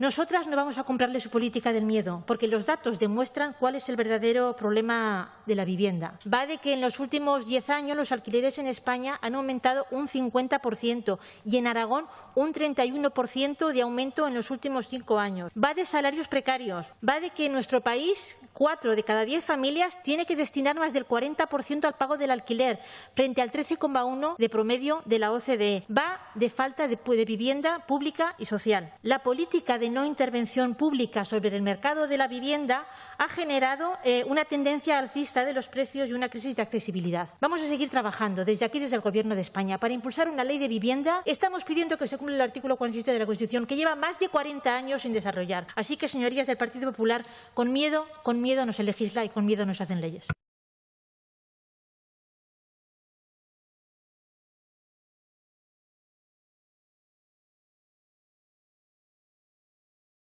Nosotras no vamos a comprarle su política del miedo, porque los datos demuestran cuál es el verdadero problema de la vivienda. Va de que en los últimos diez años los alquileres en España han aumentado un 50% y en Aragón un 31% de aumento en los últimos cinco años. Va de salarios precarios. Va de que en nuestro país cuatro de cada diez familias tiene que destinar más del 40% al pago del alquiler, frente al 13,1% de promedio de la OCDE. Va de falta de, de vivienda pública y social. La política no intervención pública sobre el mercado de la vivienda ha generado eh, una tendencia alcista de los precios y una crisis de accesibilidad. Vamos a seguir trabajando desde aquí, desde el Gobierno de España, para impulsar una ley de vivienda. Estamos pidiendo que se cumpla el artículo 47 de la Constitución, que lleva más de 40 años sin desarrollar. Así que, señorías del Partido Popular, con miedo, con miedo no se legisla y con miedo no se hacen leyes.